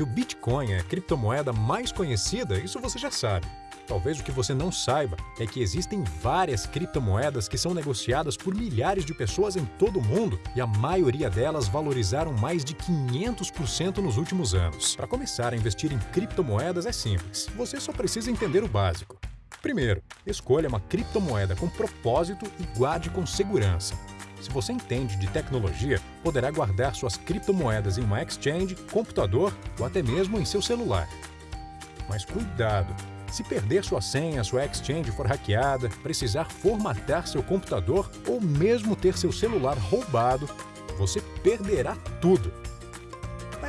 Que o Bitcoin é a criptomoeda mais conhecida, isso você já sabe. Talvez o que você não saiba é que existem várias criptomoedas que são negociadas por milhares de pessoas em todo o mundo e a maioria delas valorizaram mais de 500% nos últimos anos. Para começar a investir em criptomoedas é simples, você só precisa entender o básico. Primeiro, escolha uma criptomoeda com propósito e guarde com segurança. Se você entende de tecnologia, poderá guardar suas criptomoedas em uma exchange, computador ou até mesmo em seu celular. Mas cuidado! Se perder sua senha, sua exchange for hackeada, precisar formatar seu computador ou mesmo ter seu celular roubado, você perderá tudo.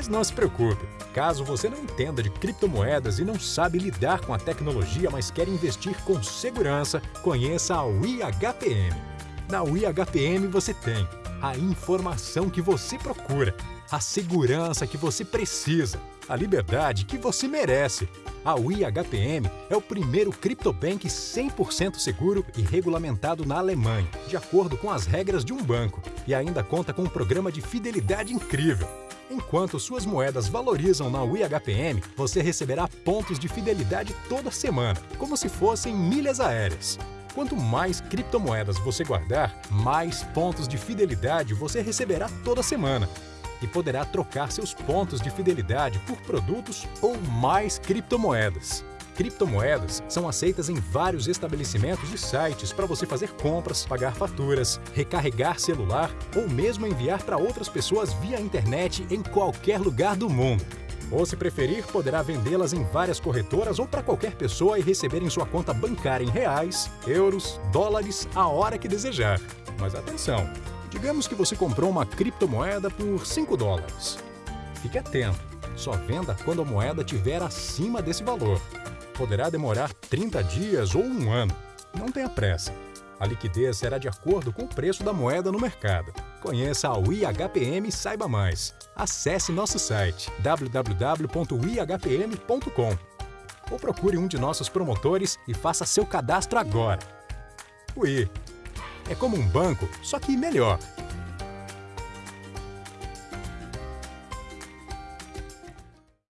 Mas não se preocupe, caso você não entenda de criptomoedas e não sabe lidar com a tecnologia, mas quer investir com segurança, conheça a WIHPM. Na WIHPM você tem a informação que você procura, a segurança que você precisa, a liberdade que você merece. A WIHPM é o primeiro criptobank 100% seguro e regulamentado na Alemanha, de acordo com as regras de um banco, e ainda conta com um programa de fidelidade incrível. Enquanto suas moedas valorizam na WIHPM, você receberá pontos de fidelidade toda semana, como se fossem milhas aéreas. Quanto mais criptomoedas você guardar, mais pontos de fidelidade você receberá toda semana e poderá trocar seus pontos de fidelidade por produtos ou mais criptomoedas. Criptomoedas são aceitas em vários estabelecimentos e sites para você fazer compras, pagar faturas, recarregar celular ou mesmo enviar para outras pessoas via internet em qualquer lugar do mundo. Ou, se preferir, poderá vendê-las em várias corretoras ou para qualquer pessoa e receber em sua conta bancária em reais, euros, dólares, a hora que desejar. Mas atenção! Digamos que você comprou uma criptomoeda por 5 dólares. Fique atento, só venda quando a moeda estiver acima desse valor. Poderá demorar 30 dias ou um ano. Não tenha pressa. A liquidez será de acordo com o preço da moeda no mercado. Conheça a UIHPM e saiba mais. Acesse nosso site www.uihpm.com ou procure um de nossos promotores e faça seu cadastro agora. UI é como um banco, só que melhor.